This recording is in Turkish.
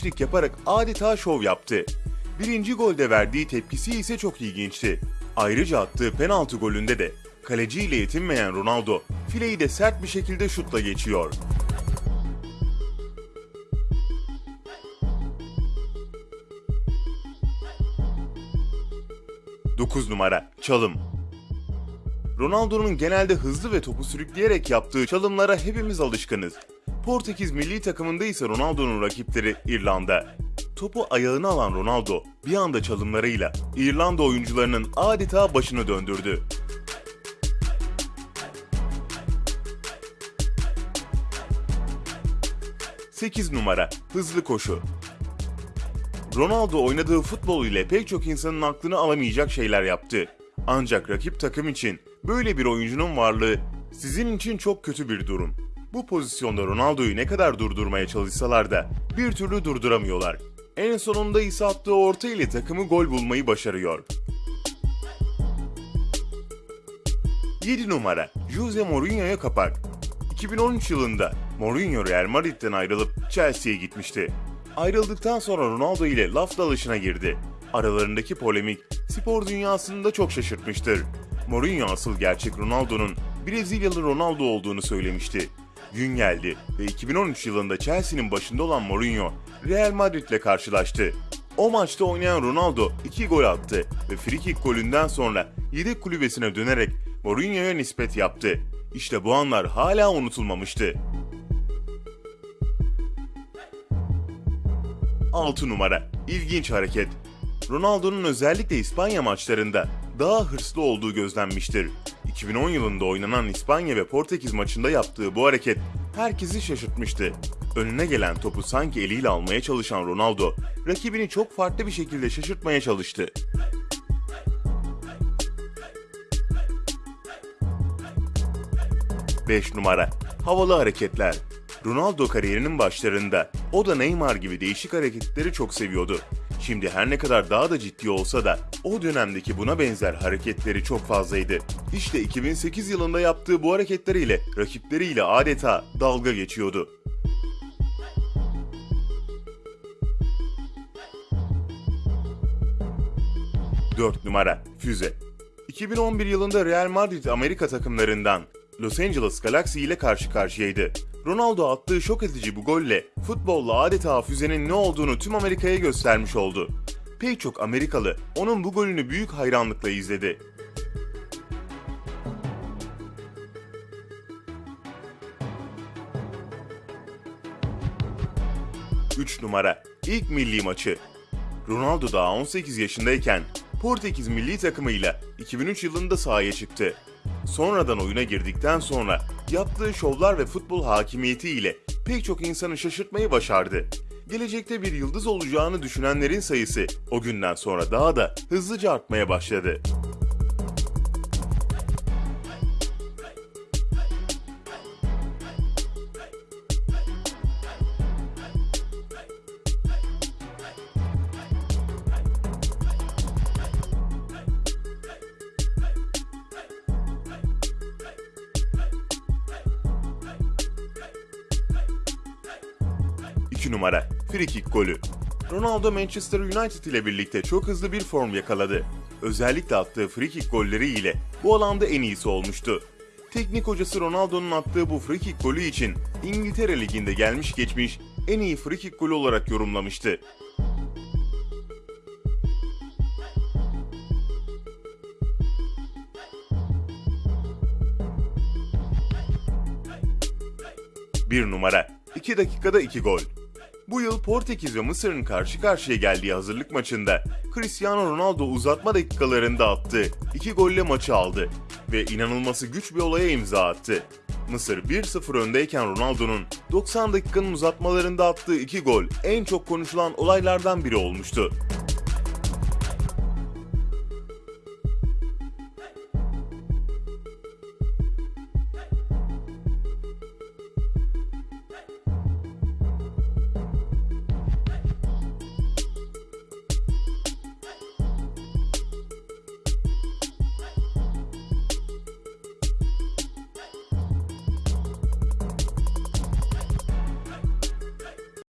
trik yaparak adeta şov yaptı. Birinci golde verdiği tepkisi ise çok ilginçti. Ayrıca attığı penaltı golünde de kaleciyle yetinmeyen Ronaldo fileyi de sert bir şekilde şutla geçiyor. Dokuz numara çalım. Ronaldo'nun genelde hızlı ve topu sürükleyerek yaptığı çalımlara hepimiz alışkınız. Portekiz milli takımında ise Ronaldo'nun rakipleri İrlanda. Topu ayağına alan Ronaldo bir anda çalımlarıyla İrlanda oyuncularının adeta başını döndürdü. Sekiz numara hızlı koşu. Ronaldo oynadığı futbol ile pek çok insanın aklını alamayacak şeyler yaptı. Ancak rakip takım için böyle bir oyuncunun varlığı sizin için çok kötü bir durum. Bu pozisyonda Ronaldo'yu ne kadar durdurmaya çalışsalar da bir türlü durduramıyorlar. En sonunda ise attığı orta ile takımı gol bulmayı başarıyor. 7 numara Jose Mourinho'ya kapak. 2013 yılında Mourinho Real Madrid'den ayrılıp Chelsea'ye gitmişti. Ayrıldıktan sonra Ronaldo ile laf dalışına girdi. Aralarındaki polemik spor dünyasını da çok şaşırtmıştır. Mourinho asıl gerçek Ronaldo'nun Brezilyalı Ronaldo olduğunu söylemişti. Gün geldi ve 2013 yılında Chelsea'nin başında olan Mourinho Real Madrid ile karşılaştı. O maçta oynayan Ronaldo 2 gol attı ve frikik golünden sonra yedek kulübesine dönerek Mourinho'ya nispet yaptı. İşte bu anlar hala unutulmamıştı. 6 numara. İlginç hareket. Ronaldo'nun özellikle İspanya maçlarında daha hırslı olduğu gözlenmiştir. 2010 yılında oynanan İspanya ve Portekiz maçında yaptığı bu hareket herkesi şaşırtmıştı. Önüne gelen topu sanki eliyle almaya çalışan Ronaldo, rakibini çok farklı bir şekilde şaşırtmaya çalıştı. Beş numara. Havalı hareketler. Ronaldo kariyerinin başlarında o da Neymar gibi değişik hareketleri çok seviyordu. Şimdi her ne kadar daha da ciddi olsa da o dönemdeki buna benzer hareketleri çok fazlaydı. İşte 2008 yılında yaptığı bu hareketleriyle rakipleriyle adeta dalga geçiyordu. Dört numara Füze 2011 yılında Real Madrid Amerika takımlarından Los Angeles Galaxy ile karşı karşıyaydı. Ronaldo attığı şok edici bu golle futbolla adeta füzenin ne olduğunu tüm Amerika'ya göstermiş oldu. Pek çok Amerikalı onun bu golünü büyük hayranlıkla izledi. Üç numara ilk milli maçı. Ronaldo daha 18 yaşındayken Portekiz milli takımıyla 2003 yılında sahaya çıktı. Sonradan oyuna girdikten sonra yaptığı şovlar ve futbol hakimiyeti ile pek çok insanı şaşırtmayı başardı. Gelecekte bir yıldız olacağını düşünenlerin sayısı o günden sonra daha da hızlıca artmaya başladı. İki numara frikik golü. Ronaldo Manchester United ile birlikte çok hızlı bir form yakaladı. Özellikle attığı frikik golleri ile bu alanda en iyisi olmuştu. Teknik hocası Ronaldo'nun attığı bu frikik golü için İngiltere Ligi'nde gelmiş geçmiş en iyi frikik golü olarak yorumlamıştı. Bir numara 2 dakikada 2 gol. Bu yıl Portekiz ve Mısır'ın karşı karşıya geldiği hazırlık maçında Cristiano Ronaldo uzatma dakikalarında attığı 2 golle maçı aldı ve inanılması güç bir olaya imza attı. Mısır 1-0 öndeyken Ronaldo'nun 90 dakikanın uzatmalarında attığı 2 gol en çok konuşulan olaylardan biri olmuştu.